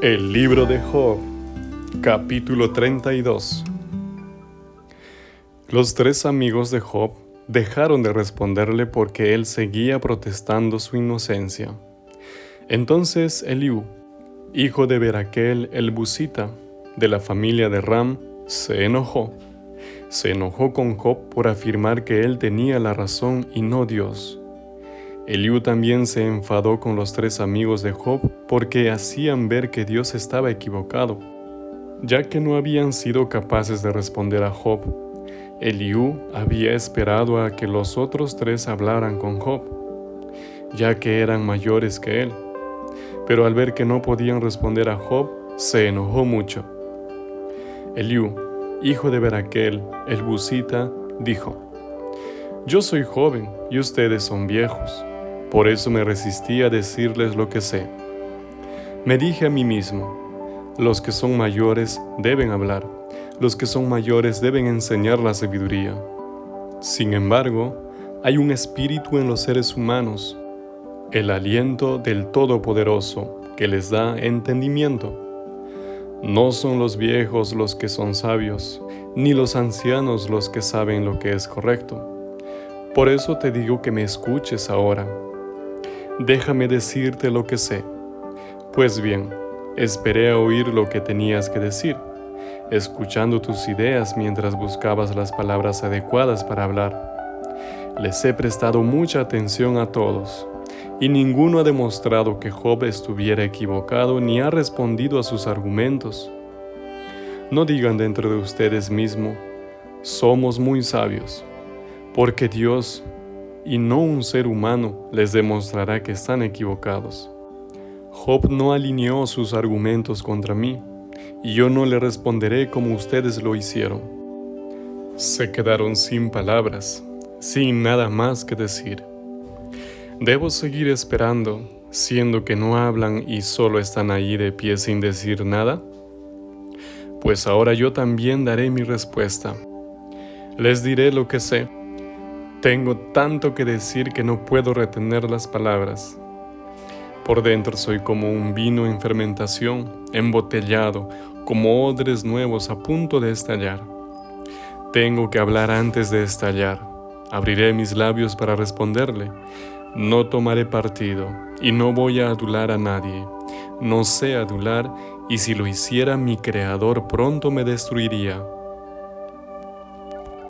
El libro de Job, capítulo 32 Los tres amigos de Job dejaron de responderle porque él seguía protestando su inocencia. Entonces Eliú, hijo de Beraquel el Busita, de la familia de Ram, se enojó. Se enojó con Job por afirmar que él tenía la razón y no Dios. Eliú también se enfadó con los tres amigos de Job porque hacían ver que Dios estaba equivocado, ya que no habían sido capaces de responder a Job. Eliú había esperado a que los otros tres hablaran con Job, ya que eran mayores que él. Pero al ver que no podían responder a Job, se enojó mucho. Eliú, hijo de Beraquel, el busita, dijo, Yo soy joven y ustedes son viejos por eso me resistí a decirles lo que sé. Me dije a mí mismo, los que son mayores deben hablar, los que son mayores deben enseñar la sabiduría. Sin embargo, hay un espíritu en los seres humanos, el aliento del Todopoderoso que les da entendimiento. No son los viejos los que son sabios, ni los ancianos los que saben lo que es correcto. Por eso te digo que me escuches ahora déjame decirte lo que sé. Pues bien, esperé a oír lo que tenías que decir, escuchando tus ideas mientras buscabas las palabras adecuadas para hablar. Les he prestado mucha atención a todos, y ninguno ha demostrado que Job estuviera equivocado ni ha respondido a sus argumentos. No digan dentro de ustedes mismos, somos muy sabios, porque Dios y no un ser humano les demostrará que están equivocados. Job no alineó sus argumentos contra mí, y yo no le responderé como ustedes lo hicieron. Se quedaron sin palabras, sin nada más que decir. ¿Debo seguir esperando, siendo que no hablan y solo están allí de pie sin decir nada? Pues ahora yo también daré mi respuesta. Les diré lo que sé tengo tanto que decir que no puedo retener las palabras. Por dentro soy como un vino en fermentación, embotellado, como odres nuevos a punto de estallar. Tengo que hablar antes de estallar. Abriré mis labios para responderle. No tomaré partido y no voy a adular a nadie. No sé adular y si lo hiciera mi Creador pronto me destruiría.